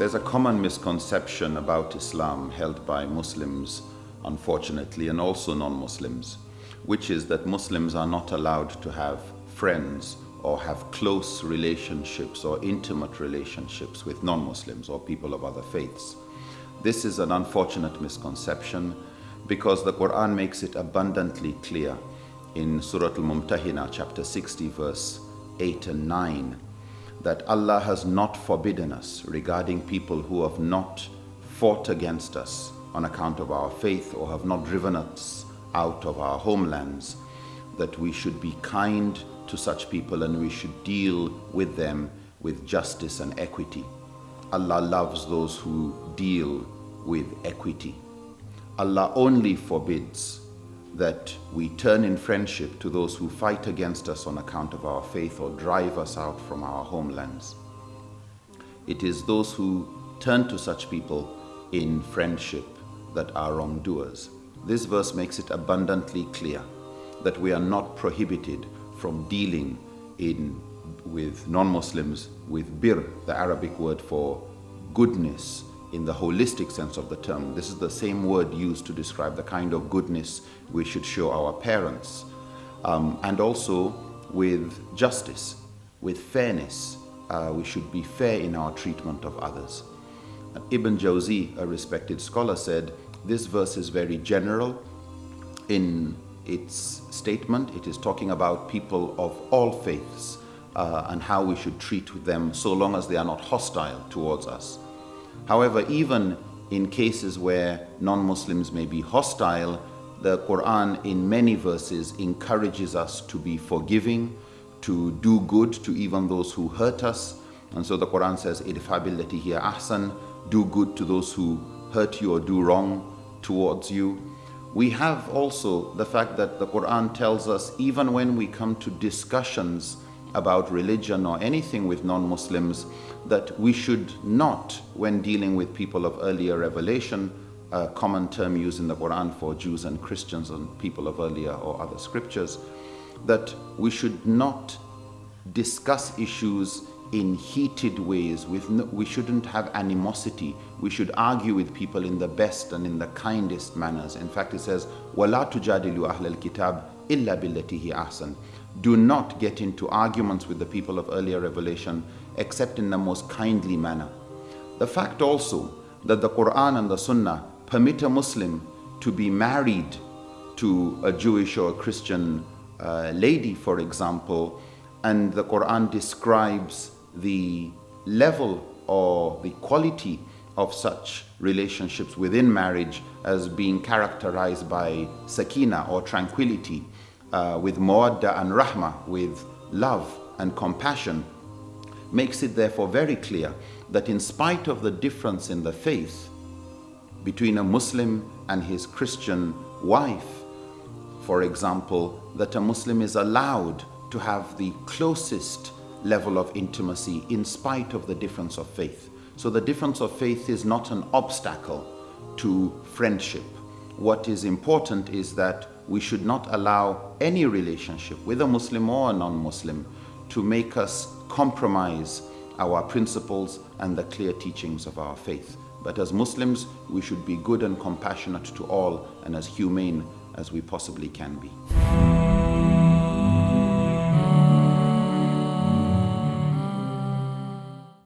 There's a common misconception about Islam held by Muslims, unfortunately, and also non-Muslims, which is that Muslims are not allowed to have friends or have close relationships or intimate relationships with non-Muslims or people of other faiths. This is an unfortunate misconception because the Quran makes it abundantly clear in Surah Al-Mumtahina chapter 60 verse 8 and 9 that Allah has not forbidden us regarding people who have not fought against us on account of our faith or have not driven us out of our homelands, that we should be kind to such people and we should deal with them with justice and equity. Allah loves those who deal with equity. Allah only forbids that we turn in friendship to those who fight against us on account of our faith or drive us out from our homelands. It is those who turn to such people in friendship that are wrongdoers. This verse makes it abundantly clear that we are not prohibited from dealing in with non-Muslims with bir, the Arabic word for goodness, in the holistic sense of the term. This is the same word used to describe the kind of goodness we should show our parents. Um, and also with justice, with fairness. Uh, we should be fair in our treatment of others. Ibn Jawzi, a respected scholar, said, this verse is very general in its statement. It is talking about people of all faiths uh, and how we should treat them so long as they are not hostile towards us. However, even in cases where non-Muslims may be hostile, the Quran in many verses encourages us to be forgiving, to do good to even those who hurt us. And so the Quran says, Idfa billati hiya ahsan, do good to those who hurt you or do wrong towards you. We have also the fact that the Quran tells us even when we come to discussions about religion or anything with non-Muslims that we should not, when dealing with people of earlier revelation, a common term used in the Quran for Jews and Christians and people of earlier or other scriptures, that we should not discuss issues in heated ways. With no, we shouldn't have animosity. We should argue with people in the best and in the kindest manners. In fact, it says, وَلَا تُجَادِلُوا أَهْلَ الْكِتَابِ إِلَّا بِالَّتِي هِيَ أَحْسَنُ do not get into arguments with the people of earlier revelation except in the most kindly manner. The fact also that the Quran and the Sunnah permit a Muslim to be married to a Jewish or a Christian uh, lady, for example, and the Quran describes the level or the quality of such relationships within marriage as being characterized by sakina or tranquility uh, with mawadda and rahma, with love and compassion, makes it therefore very clear that in spite of the difference in the faith between a Muslim and his Christian wife, for example, that a Muslim is allowed to have the closest level of intimacy in spite of the difference of faith. So the difference of faith is not an obstacle to friendship. What is important is that we should not allow any relationship with a Muslim or a non-Muslim to make us compromise our principles and the clear teachings of our faith. But as Muslims, we should be good and compassionate to all and as humane as we possibly can be.